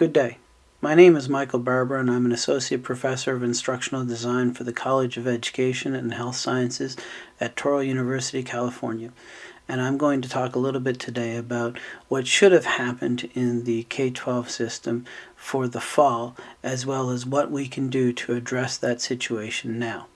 Good day. My name is Michael Barber and I'm an Associate Professor of Instructional Design for the College of Education and Health Sciences at Touro University, California. And I'm going to talk a little bit today about what should have happened in the K-12 system for the fall, as well as what we can do to address that situation now.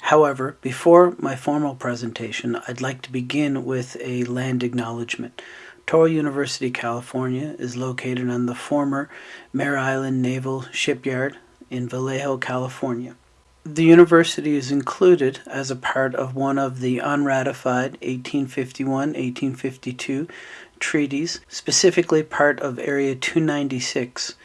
However, before my formal presentation, I'd like to begin with a land acknowledgement. Touro University, California is located on the former Mare Island Naval Shipyard in Vallejo, California. The university is included as a part of one of the unratified 1851-1852 treaties, specifically part of Area 296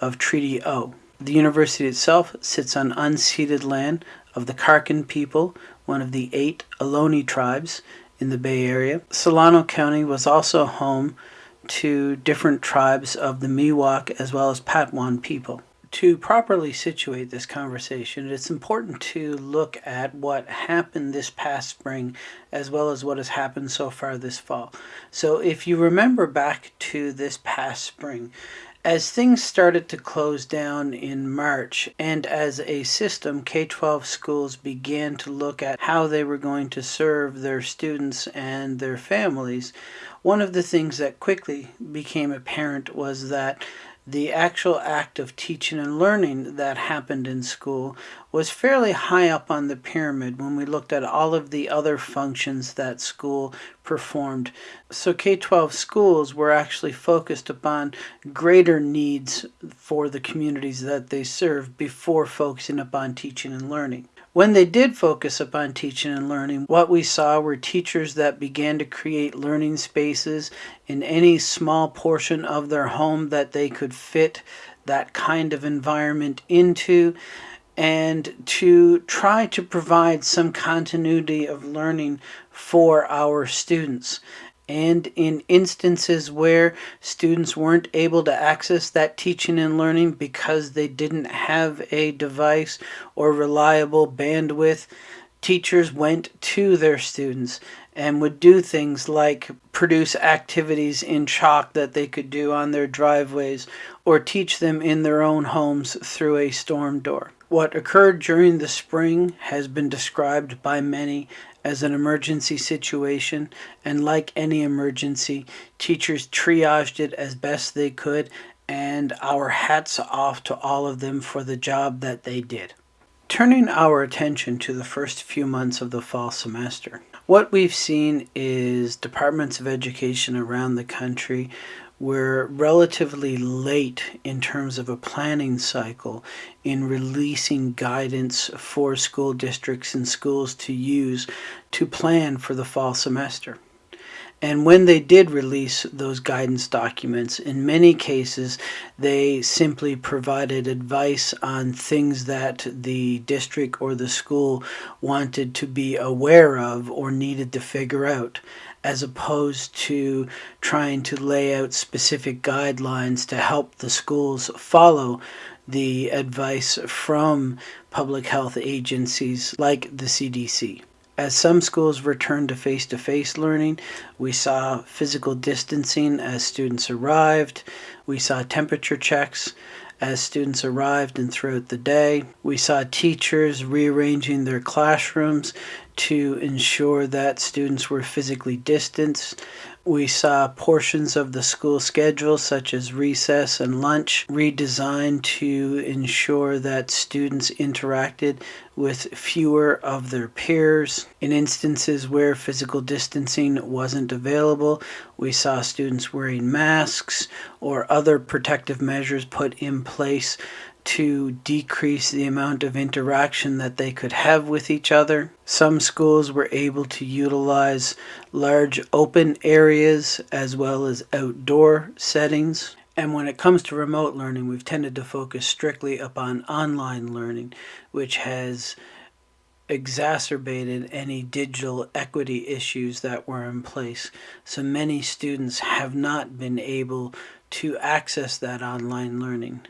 of Treaty O. The university itself sits on unceded land of the Karkin people, one of the eight Ohlone tribes in the Bay Area. Solano County was also home to different tribes of the Miwok as well as Patwin people. To properly situate this conversation, it's important to look at what happened this past spring as well as what has happened so far this fall. So if you remember back to this past spring, as things started to close down in March, and as a system, K 12 schools began to look at how they were going to serve their students and their families, one of the things that quickly became apparent was that the actual act of teaching and learning that happened in school was fairly high up on the pyramid when we looked at all of the other functions that school performed. So K-12 schools were actually focused upon greater needs for the communities that they serve before focusing upon teaching and learning. When they did focus upon teaching and learning, what we saw were teachers that began to create learning spaces in any small portion of their home that they could fit that kind of environment into and to try to provide some continuity of learning for our students and in instances where students weren't able to access that teaching and learning because they didn't have a device or reliable bandwidth, teachers went to their students and would do things like produce activities in chalk that they could do on their driveways or teach them in their own homes through a storm door. What occurred during the spring has been described by many as an emergency situation, and like any emergency, teachers triaged it as best they could, and our hats off to all of them for the job that they did. Turning our attention to the first few months of the fall semester, what we've seen is departments of education around the country were relatively late in terms of a planning cycle in releasing guidance for school districts and schools to use to plan for the fall semester. And when they did release those guidance documents, in many cases, they simply provided advice on things that the district or the school wanted to be aware of or needed to figure out as opposed to trying to lay out specific guidelines to help the schools follow the advice from public health agencies like the CDC. As some schools returned to face-to-face learning, we saw physical distancing as students arrived, we saw temperature checks, as students arrived and throughout the day. We saw teachers rearranging their classrooms to ensure that students were physically distanced. We saw portions of the school schedule, such as recess and lunch, redesigned to ensure that students interacted with fewer of their peers. In instances where physical distancing wasn't available, we saw students wearing masks or other protective measures put in place to decrease the amount of interaction that they could have with each other. Some schools were able to utilize large open areas as well as outdoor settings. And when it comes to remote learning, we've tended to focus strictly upon online learning, which has exacerbated any digital equity issues that were in place. So many students have not been able to access that online learning.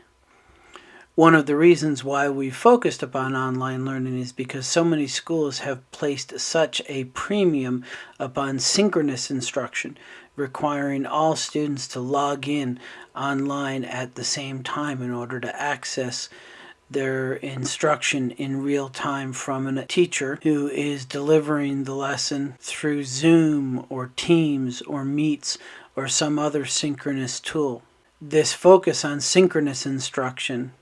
One of the reasons why we focused upon online learning is because so many schools have placed such a premium upon synchronous instruction, requiring all students to log in online at the same time in order to access their instruction in real time from a teacher who is delivering the lesson through Zoom or Teams or Meets or some other synchronous tool. This focus on synchronous instruction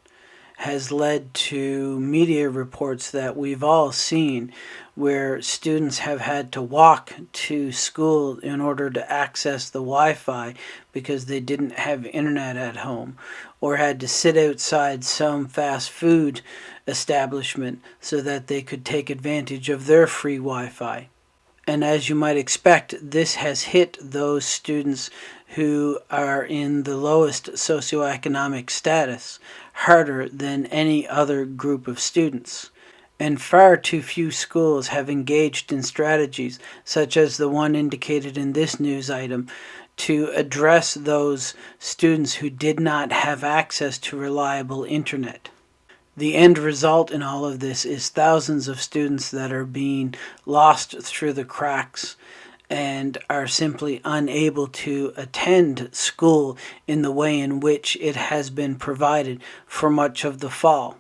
has led to media reports that we've all seen where students have had to walk to school in order to access the Wi-Fi because they didn't have internet at home or had to sit outside some fast food establishment so that they could take advantage of their free Wi-Fi. And as you might expect, this has hit those students who are in the lowest socioeconomic status harder than any other group of students. And far too few schools have engaged in strategies, such as the one indicated in this news item, to address those students who did not have access to reliable internet. The end result in all of this is thousands of students that are being lost through the cracks and are simply unable to attend school in the way in which it has been provided for much of the fall.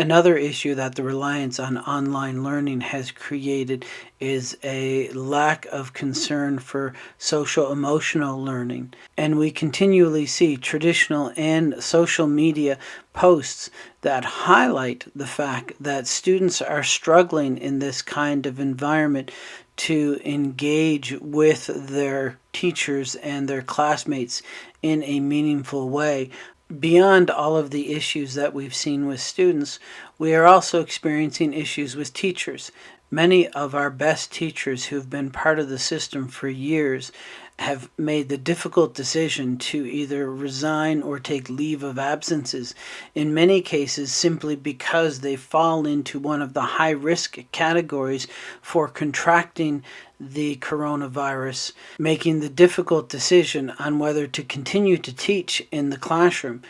Another issue that the reliance on online learning has created is a lack of concern for social emotional learning. And we continually see traditional and social media posts that highlight the fact that students are struggling in this kind of environment to engage with their teachers and their classmates in a meaningful way beyond all of the issues that we've seen with students, we are also experiencing issues with teachers. Many of our best teachers who've been part of the system for years have made the difficult decision to either resign or take leave of absences, in many cases simply because they fall into one of the high risk categories for contracting the coronavirus, making the difficult decision on whether to continue to teach in the classroom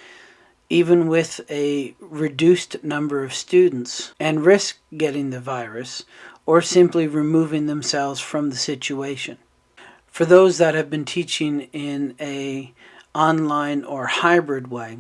even with a reduced number of students and risk getting the virus or simply removing themselves from the situation. For those that have been teaching in a online or hybrid way,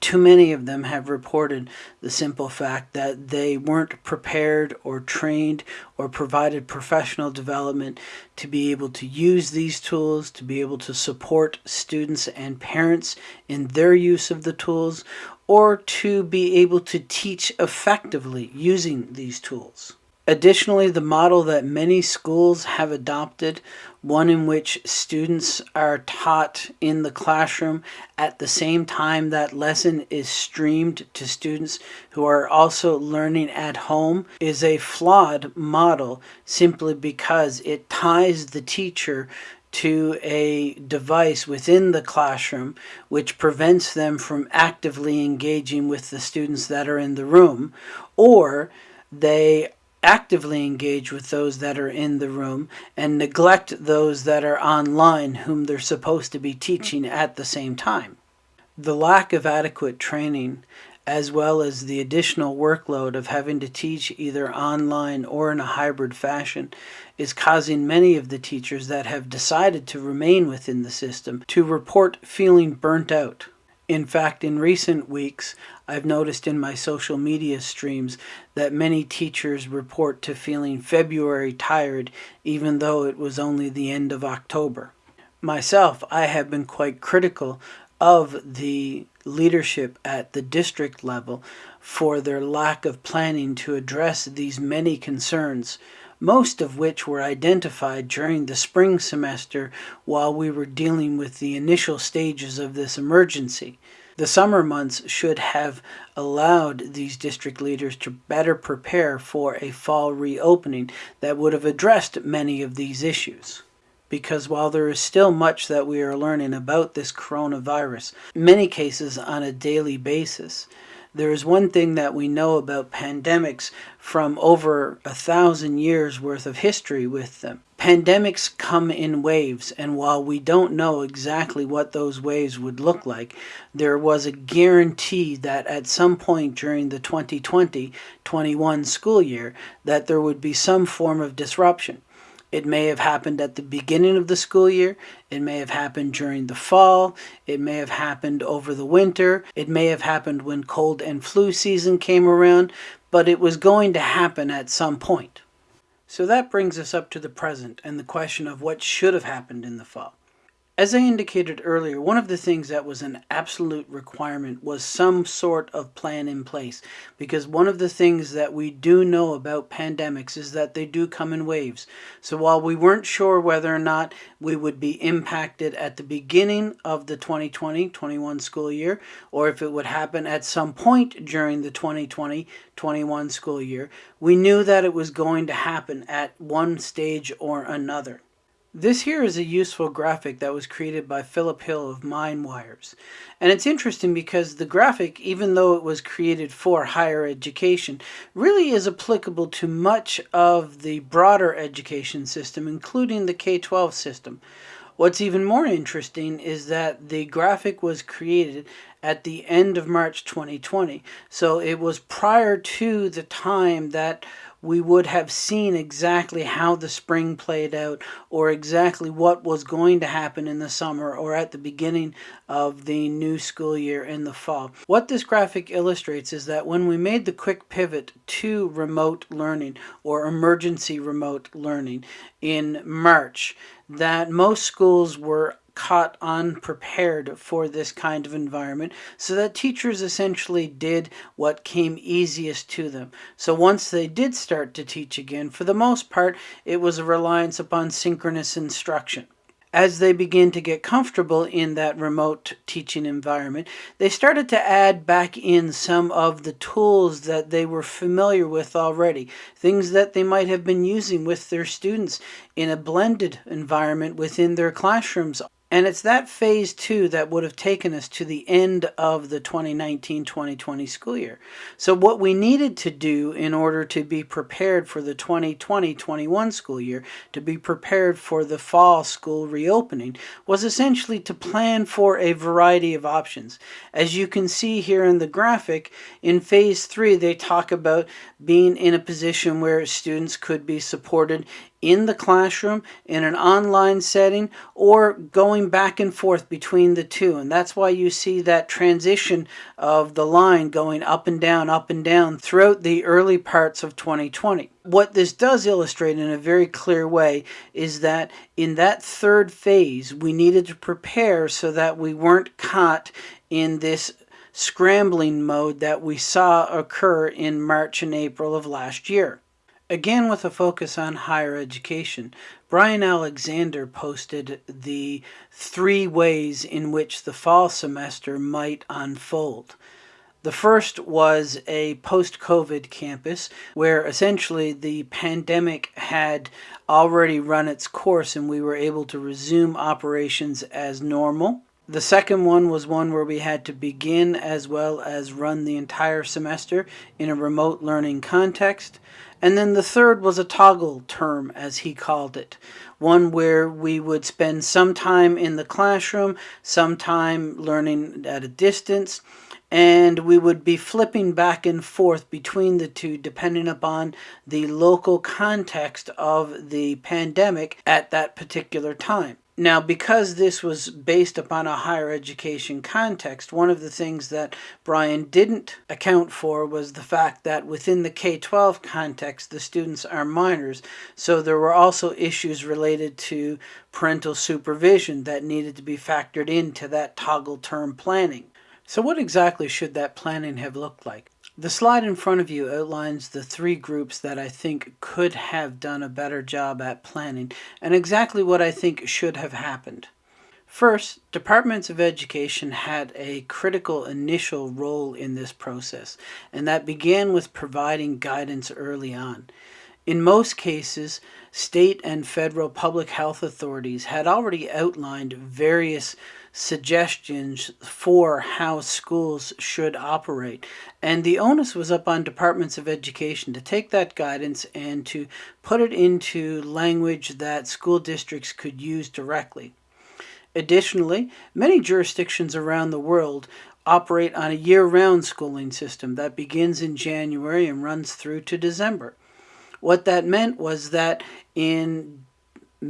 too many of them have reported the simple fact that they weren't prepared or trained or provided professional development to be able to use these tools, to be able to support students and parents in their use of the tools, or to be able to teach effectively using these tools. Additionally, the model that many schools have adopted, one in which students are taught in the classroom at the same time that lesson is streamed to students who are also learning at home, is a flawed model simply because it ties the teacher to a device within the classroom which prevents them from actively engaging with the students that are in the room, or they actively engage with those that are in the room and neglect those that are online whom they're supposed to be teaching at the same time. The lack of adequate training as well as the additional workload of having to teach either online or in a hybrid fashion is causing many of the teachers that have decided to remain within the system to report feeling burnt out. In fact, in recent weeks, I've noticed in my social media streams that many teachers report to feeling February tired even though it was only the end of October. Myself, I have been quite critical of the leadership at the district level for their lack of planning to address these many concerns most of which were identified during the spring semester while we were dealing with the initial stages of this emergency. The summer months should have allowed these district leaders to better prepare for a fall reopening that would have addressed many of these issues. Because while there is still much that we are learning about this coronavirus, many cases on a daily basis, there is one thing that we know about pandemics from over a thousand years worth of history with them. Pandemics come in waves, and while we don't know exactly what those waves would look like, there was a guarantee that at some point during the 2020-21 school year that there would be some form of disruption. It may have happened at the beginning of the school year. It may have happened during the fall. It may have happened over the winter. It may have happened when cold and flu season came around, but it was going to happen at some point. So that brings us up to the present and the question of what should have happened in the fall. As I indicated earlier, one of the things that was an absolute requirement was some sort of plan in place because one of the things that we do know about pandemics is that they do come in waves. So while we weren't sure whether or not we would be impacted at the beginning of the 2020-21 school year or if it would happen at some point during the 2020-21 school year, we knew that it was going to happen at one stage or another. This here is a useful graphic that was created by Philip Hill of MindWires. And it's interesting because the graphic, even though it was created for higher education, really is applicable to much of the broader education system, including the K-12 system. What's even more interesting is that the graphic was created at the end of March 2020. So it was prior to the time that we would have seen exactly how the spring played out or exactly what was going to happen in the summer or at the beginning of the new school year in the fall. What this graphic illustrates is that when we made the quick pivot to remote learning or emergency remote learning in March, that most schools were caught unprepared for this kind of environment so that teachers essentially did what came easiest to them. So once they did start to teach again, for the most part, it was a reliance upon synchronous instruction. As they began to get comfortable in that remote teaching environment, they started to add back in some of the tools that they were familiar with already, things that they might have been using with their students in a blended environment within their classrooms and it's that phase two that would have taken us to the end of the 2019-2020 school year. So what we needed to do in order to be prepared for the 2020-21 school year, to be prepared for the fall school reopening, was essentially to plan for a variety of options. As you can see here in the graphic, in phase three, they talk about being in a position where students could be supported in the classroom, in an online setting, or going back and forth between the two. And that's why you see that transition of the line going up and down, up and down throughout the early parts of 2020. What this does illustrate in a very clear way is that in that third phase, we needed to prepare so that we weren't caught in this scrambling mode that we saw occur in March and April of last year. Again, with a focus on higher education, Bryan Alexander posted the three ways in which the fall semester might unfold. The first was a post-COVID campus where essentially the pandemic had already run its course and we were able to resume operations as normal. The second one was one where we had to begin as well as run the entire semester in a remote learning context. And then the third was a toggle term, as he called it, one where we would spend some time in the classroom, some time learning at a distance, and we would be flipping back and forth between the two depending upon the local context of the pandemic at that particular time. Now, because this was based upon a higher education context, one of the things that Bryan didn't account for was the fact that within the K-12 context, the students are minors. So there were also issues related to parental supervision that needed to be factored into that toggle term planning. So what exactly should that planning have looked like? The slide in front of you outlines the three groups that I think could have done a better job at planning and exactly what I think should have happened. First, departments of education had a critical initial role in this process, and that began with providing guidance early on. In most cases, state and federal public health authorities had already outlined various suggestions for how schools should operate. And the onus was up on departments of education to take that guidance and to put it into language that school districts could use directly. Additionally, many jurisdictions around the world operate on a year-round schooling system that begins in January and runs through to December. What that meant was that in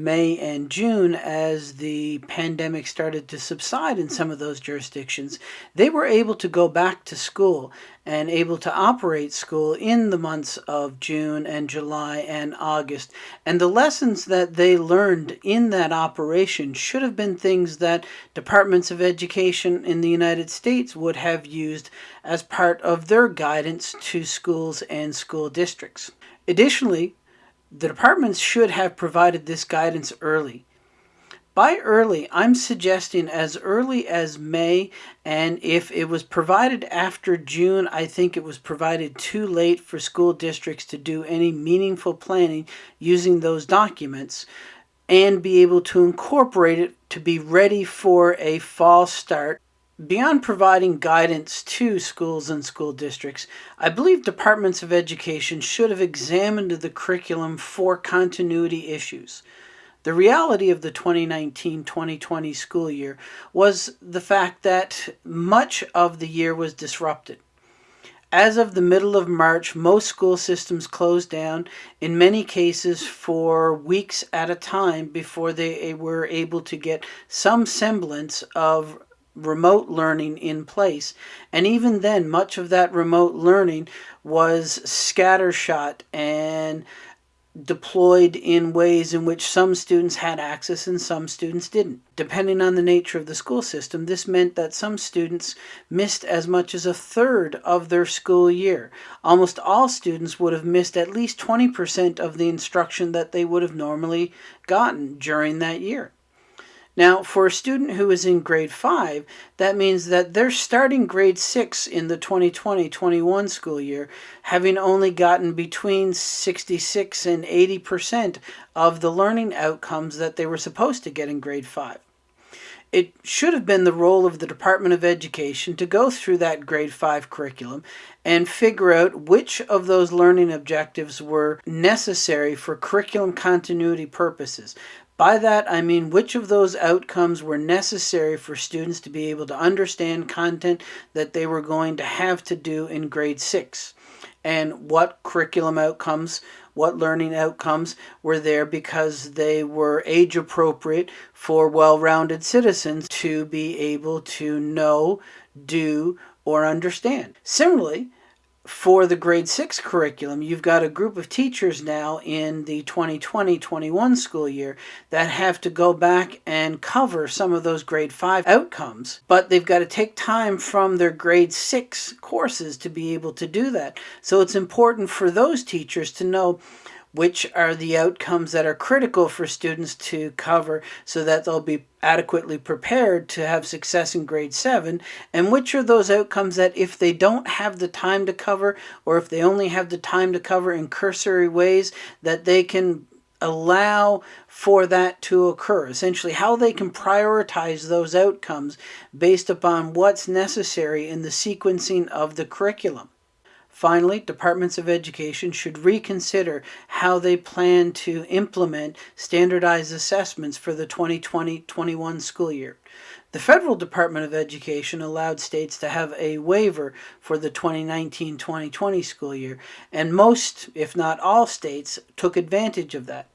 May and June, as the pandemic started to subside in some of those jurisdictions, they were able to go back to school and able to operate school in the months of June and July and August. And the lessons that they learned in that operation should have been things that departments of education in the United States would have used as part of their guidance to schools and school districts. Additionally, the departments should have provided this guidance early. By early, I'm suggesting as early as May, and if it was provided after June, I think it was provided too late for school districts to do any meaningful planning using those documents and be able to incorporate it to be ready for a fall start Beyond providing guidance to schools and school districts, I believe departments of education should have examined the curriculum for continuity issues. The reality of the 2019-2020 school year was the fact that much of the year was disrupted. As of the middle of March, most school systems closed down, in many cases for weeks at a time before they were able to get some semblance of remote learning in place. And even then, much of that remote learning was scattershot and deployed in ways in which some students had access and some students didn't. Depending on the nature of the school system, this meant that some students missed as much as a third of their school year. Almost all students would have missed at least 20% of the instruction that they would have normally gotten during that year. Now, for a student who is in grade 5, that means that they're starting grade 6 in the 2020-21 school year, having only gotten between 66 and 80% of the learning outcomes that they were supposed to get in grade 5. It should have been the role of the Department of Education to go through that grade 5 curriculum and figure out which of those learning objectives were necessary for curriculum continuity purposes. By that, I mean which of those outcomes were necessary for students to be able to understand content that they were going to have to do in grade 6 and what curriculum outcomes, what learning outcomes were there because they were age appropriate for well-rounded citizens to be able to know, do, or understand. Similarly, for the grade 6 curriculum, you've got a group of teachers now in the 2020-21 school year that have to go back and cover some of those grade 5 outcomes, but they've got to take time from their grade 6 courses to be able to do that. So it's important for those teachers to know which are the outcomes that are critical for students to cover so that they'll be adequately prepared to have success in grade 7 and which are those outcomes that if they don't have the time to cover or if they only have the time to cover in cursory ways that they can allow for that to occur? Essentially how they can prioritize those outcomes based upon what's necessary in the sequencing of the curriculum Finally, departments of education should reconsider how they plan to implement standardized assessments for the 2020-21 school year. The federal Department of Education allowed states to have a waiver for the 2019-2020 school year, and most, if not all states, took advantage of that.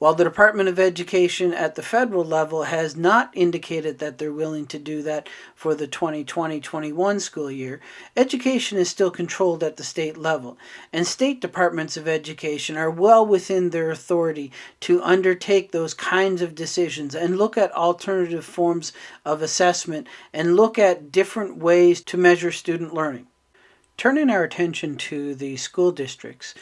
While the Department of Education at the federal level has not indicated that they're willing to do that for the 2020-21 school year, education is still controlled at the state level, and state departments of education are well within their authority to undertake those kinds of decisions and look at alternative forms of assessment and look at different ways to measure student learning. Turning our attention to the school districts,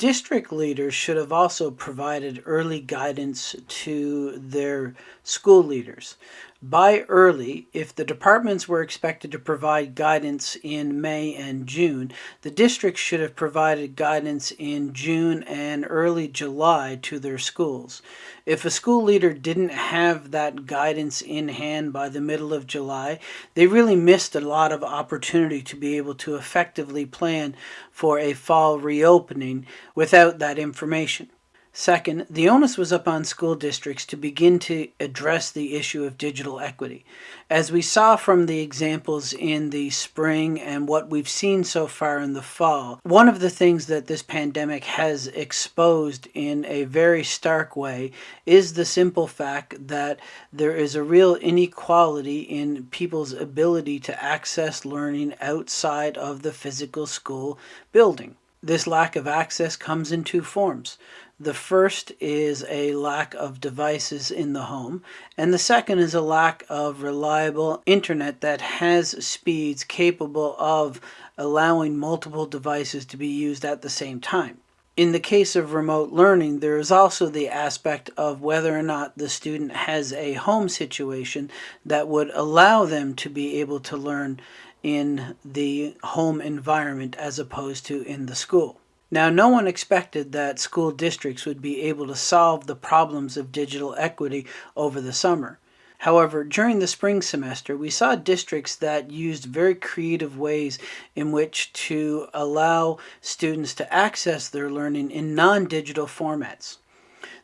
District leaders should have also provided early guidance to their school leaders. By early, if the departments were expected to provide guidance in May and June, the districts should have provided guidance in June and early July to their schools. If a school leader didn't have that guidance in hand by the middle of July, they really missed a lot of opportunity to be able to effectively plan for a fall reopening without that information. Second, the onus was upon school districts to begin to address the issue of digital equity. As we saw from the examples in the spring and what we've seen so far in the fall, one of the things that this pandemic has exposed in a very stark way is the simple fact that there is a real inequality in people's ability to access learning outside of the physical school building. This lack of access comes in two forms. The first is a lack of devices in the home, and the second is a lack of reliable internet that has speeds capable of allowing multiple devices to be used at the same time. In the case of remote learning, there is also the aspect of whether or not the student has a home situation that would allow them to be able to learn in the home environment as opposed to in the school. Now, no one expected that school districts would be able to solve the problems of digital equity over the summer. However, during the spring semester, we saw districts that used very creative ways in which to allow students to access their learning in non-digital formats.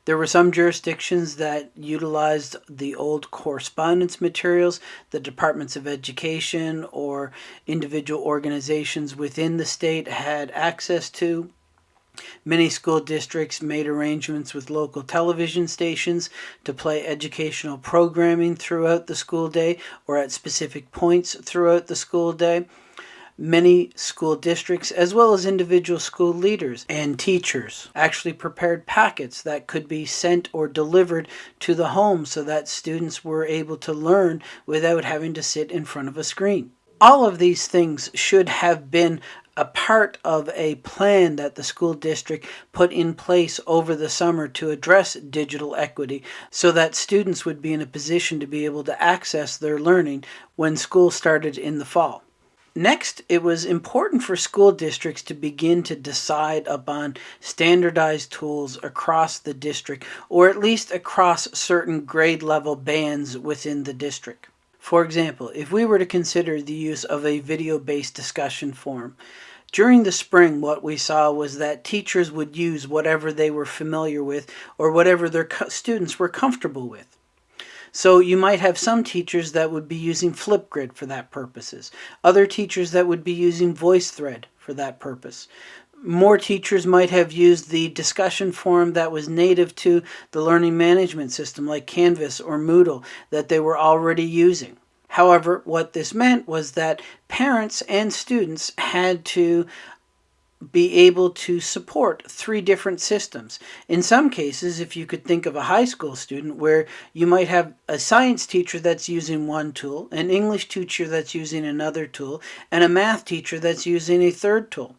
There were some jurisdictions that utilized the old correspondence materials the departments of education or individual organizations within the state had access to. Many school districts made arrangements with local television stations to play educational programming throughout the school day or at specific points throughout the school day many school districts, as well as individual school leaders and teachers, actually prepared packets that could be sent or delivered to the home so that students were able to learn without having to sit in front of a screen. All of these things should have been a part of a plan that the school district put in place over the summer to address digital equity so that students would be in a position to be able to access their learning when school started in the fall. Next, it was important for school districts to begin to decide upon standardized tools across the district, or at least across certain grade level bands within the district. For example, if we were to consider the use of a video-based discussion forum, during the spring, what we saw was that teachers would use whatever they were familiar with or whatever their students were comfortable with. So you might have some teachers that would be using Flipgrid for that purposes. Other teachers that would be using VoiceThread for that purpose. More teachers might have used the discussion forum that was native to the learning management system like Canvas or Moodle that they were already using. However, what this meant was that parents and students had to be able to support three different systems. In some cases, if you could think of a high school student where you might have a science teacher that's using one tool, an English teacher that's using another tool, and a math teacher that's using a third tool.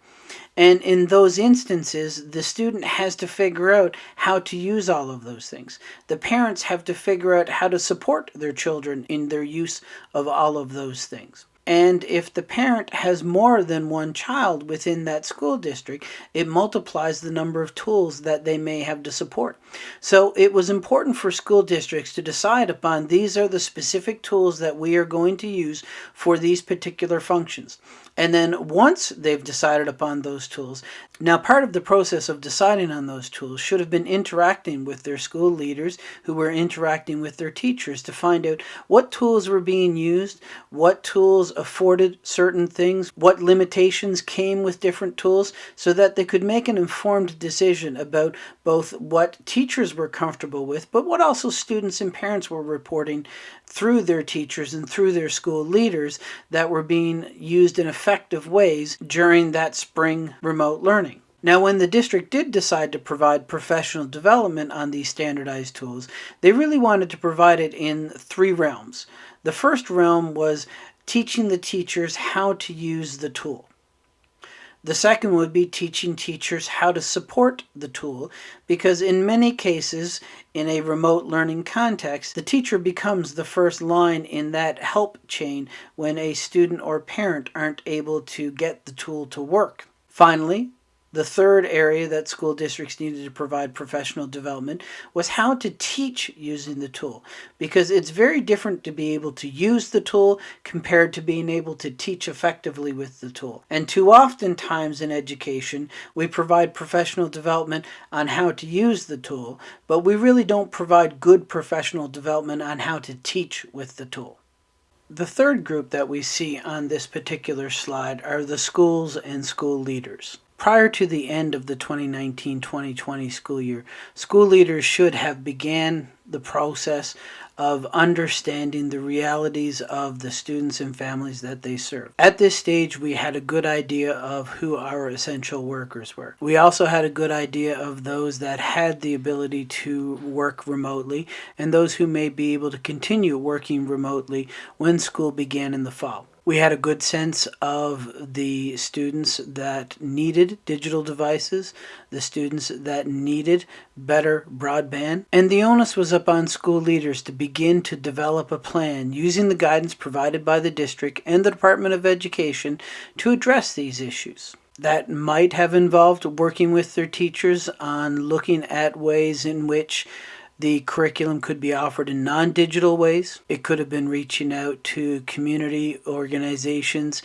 And in those instances, the student has to figure out how to use all of those things. The parents have to figure out how to support their children in their use of all of those things. And if the parent has more than one child within that school district, it multiplies the number of tools that they may have to support. So it was important for school districts to decide upon these are the specific tools that we are going to use for these particular functions. And then once they've decided upon those tools, now part of the process of deciding on those tools should have been interacting with their school leaders who were interacting with their teachers to find out what tools were being used, what tools afforded certain things, what limitations came with different tools, so that they could make an informed decision about both what teachers were comfortable with, but what also students and parents were reporting through their teachers and through their school leaders that were being used in effective ways during that spring remote learning. Now, when the district did decide to provide professional development on these standardized tools, they really wanted to provide it in three realms. The first realm was teaching the teachers how to use the tool. The second would be teaching teachers how to support the tool because in many cases in a remote learning context, the teacher becomes the first line in that help chain when a student or parent aren't able to get the tool to work. Finally, the third area that school districts needed to provide professional development was how to teach using the tool because it's very different to be able to use the tool compared to being able to teach effectively with the tool. And too often times in education, we provide professional development on how to use the tool, but we really don't provide good professional development on how to teach with the tool. The third group that we see on this particular slide are the schools and school leaders. Prior to the end of the 2019-2020 school year, school leaders should have began the process of understanding the realities of the students and families that they serve. At this stage, we had a good idea of who our essential workers were. We also had a good idea of those that had the ability to work remotely and those who may be able to continue working remotely when school began in the fall. We had a good sense of the students that needed digital devices, the students that needed better broadband, and the onus was upon school leaders to begin to develop a plan using the guidance provided by the district and the Department of Education to address these issues. That might have involved working with their teachers on looking at ways in which the curriculum could be offered in non digital ways. It could have been reaching out to community organizations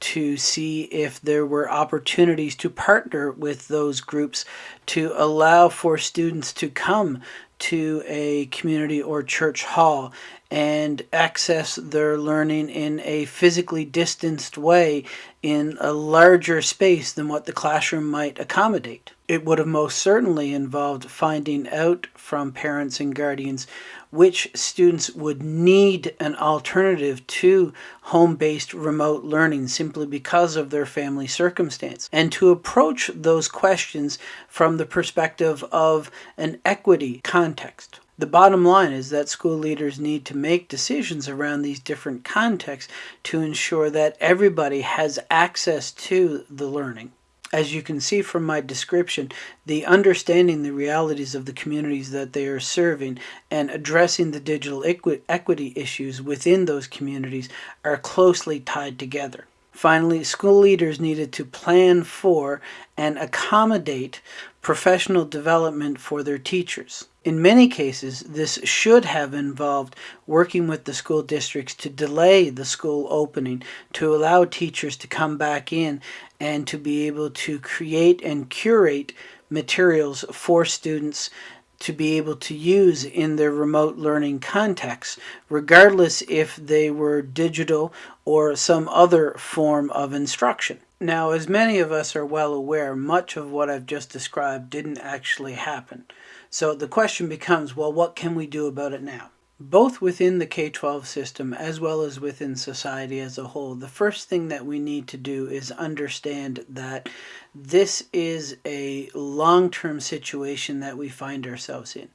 to see if there were opportunities to partner with those groups to allow for students to come to a community or church hall and access their learning in a physically distanced way in a larger space than what the classroom might accommodate. It would have most certainly involved finding out from parents and guardians which students would need an alternative to home-based remote learning simply because of their family circumstance and to approach those questions from the perspective of an equity context. The bottom line is that school leaders need to make decisions around these different contexts to ensure that everybody has access to the learning. As you can see from my description, the understanding the realities of the communities that they are serving and addressing the digital equi equity issues within those communities are closely tied together. Finally, school leaders needed to plan for and accommodate professional development for their teachers. In many cases, this should have involved working with the school districts to delay the school opening, to allow teachers to come back in and to be able to create and curate materials for students to be able to use in their remote learning context, regardless if they were digital or some other form of instruction. Now, as many of us are well aware, much of what I've just described didn't actually happen. So the question becomes, well, what can we do about it now? Both within the K-12 system as well as within society as a whole, the first thing that we need to do is understand that this is a long-term situation that we find ourselves in.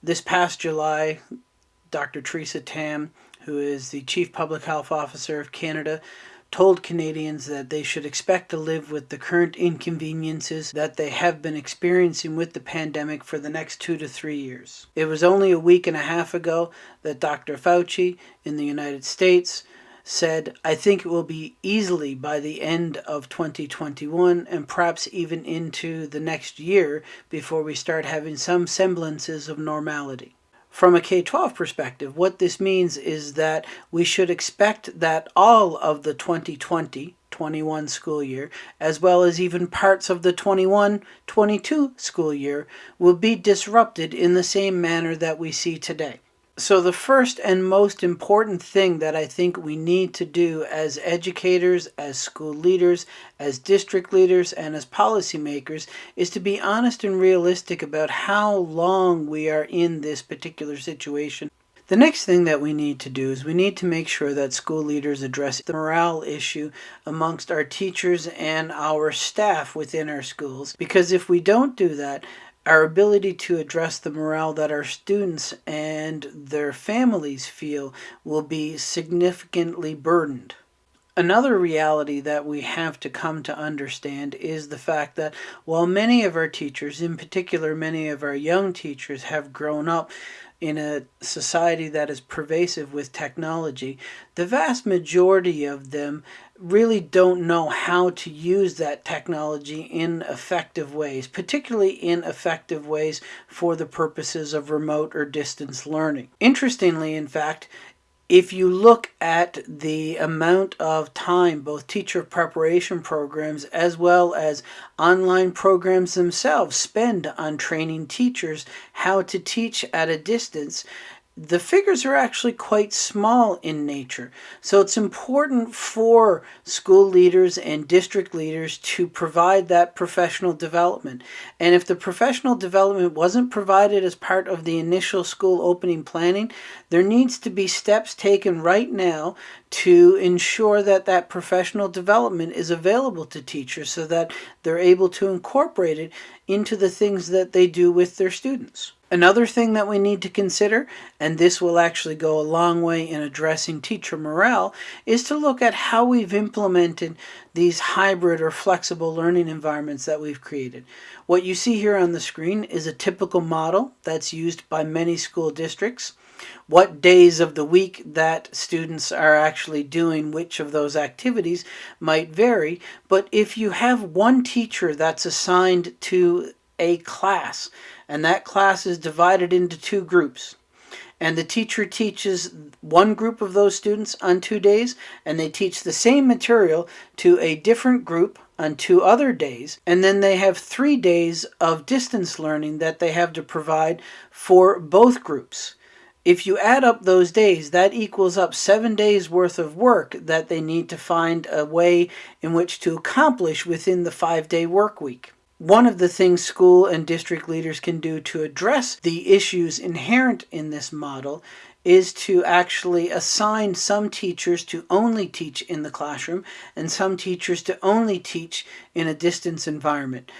This past July, Dr. Theresa Tam, who is the Chief Public Health Officer of Canada, told Canadians that they should expect to live with the current inconveniences that they have been experiencing with the pandemic for the next two to three years. It was only a week and a half ago that Dr. Fauci in the United States said, I think it will be easily by the end of 2021 and perhaps even into the next year before we start having some semblances of normality. From a K-12 perspective, what this means is that we should expect that all of the 2020-21 school year, as well as even parts of the 21-22 school year, will be disrupted in the same manner that we see today. So the first and most important thing that I think we need to do as educators, as school leaders, as district leaders, and as policymakers is to be honest and realistic about how long we are in this particular situation. The next thing that we need to do is we need to make sure that school leaders address the morale issue amongst our teachers and our staff within our schools because if we don't do that, our ability to address the morale that our students and their families feel will be significantly burdened. Another reality that we have to come to understand is the fact that while many of our teachers, in particular many of our young teachers, have grown up in a society that is pervasive with technology, the vast majority of them really don't know how to use that technology in effective ways, particularly in effective ways for the purposes of remote or distance learning. Interestingly, in fact, if you look at the amount of time both teacher preparation programs as well as online programs themselves spend on training teachers how to teach at a distance, the figures are actually quite small in nature. So it's important for school leaders and district leaders to provide that professional development. And if the professional development wasn't provided as part of the initial school opening planning, there needs to be steps taken right now to ensure that that professional development is available to teachers so that they're able to incorporate it into the things that they do with their students. Another thing that we need to consider, and this will actually go a long way in addressing teacher morale, is to look at how we've implemented these hybrid or flexible learning environments that we've created. What you see here on the screen is a typical model that's used by many school districts. What days of the week that students are actually doing which of those activities might vary, but if you have one teacher that's assigned to a class, and that class is divided into two groups. And the teacher teaches one group of those students on two days, and they teach the same material to a different group on two other days. And then they have three days of distance learning that they have to provide for both groups. If you add up those days, that equals up seven days worth of work that they need to find a way in which to accomplish within the five day work week. One of the things school and district leaders can do to address the issues inherent in this model is to actually assign some teachers to only teach in the classroom and some teachers to only teach in a distance environment.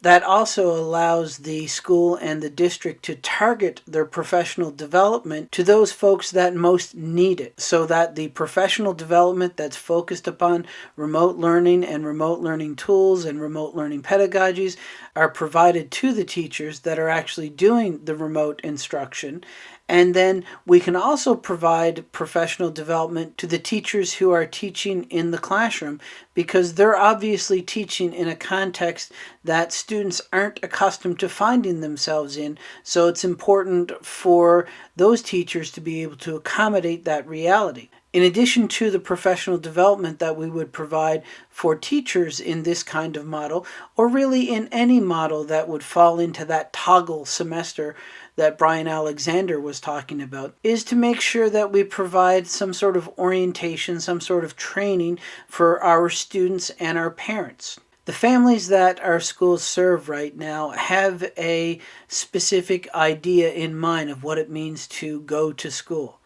That also allows the school and the district to target their professional development to those folks that most need it so that the professional development that's focused upon remote learning and remote learning tools and remote learning pedagogies are provided to the teachers that are actually doing the remote instruction and then we can also provide professional development to the teachers who are teaching in the classroom because they're obviously teaching in a context that students aren't accustomed to finding themselves in. So it's important for those teachers to be able to accommodate that reality. In addition to the professional development that we would provide for teachers in this kind of model, or really in any model that would fall into that toggle semester that Bryan Alexander was talking about is to make sure that we provide some sort of orientation, some sort of training for our students and our parents. The families that our schools serve right now have a specific idea in mind of what it means to go to school.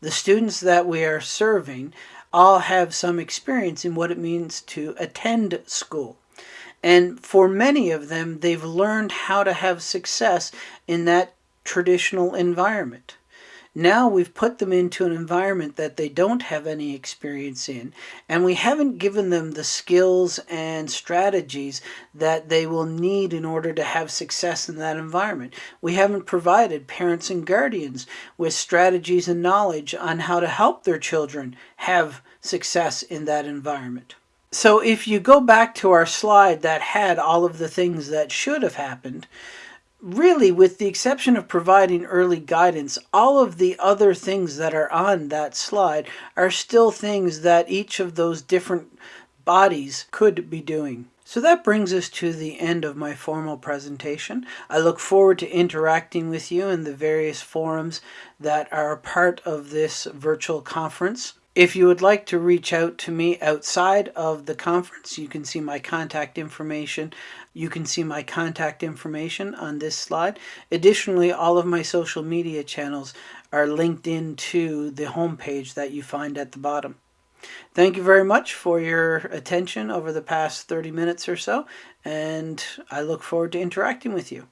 The students that we are serving all have some experience in what it means to attend school. And for many of them, they've learned how to have success in that traditional environment. Now we've put them into an environment that they don't have any experience in, and we haven't given them the skills and strategies that they will need in order to have success in that environment. We haven't provided parents and guardians with strategies and knowledge on how to help their children have success in that environment. So if you go back to our slide that had all of the things that should have happened, really, with the exception of providing early guidance, all of the other things that are on that slide are still things that each of those different bodies could be doing. So that brings us to the end of my formal presentation. I look forward to interacting with you in the various forums that are part of this virtual conference. If you would like to reach out to me outside of the conference, you can see my contact information. You can see my contact information on this slide. Additionally, all of my social media channels are linked into the homepage that you find at the bottom. Thank you very much for your attention over the past 30 minutes or so, and I look forward to interacting with you.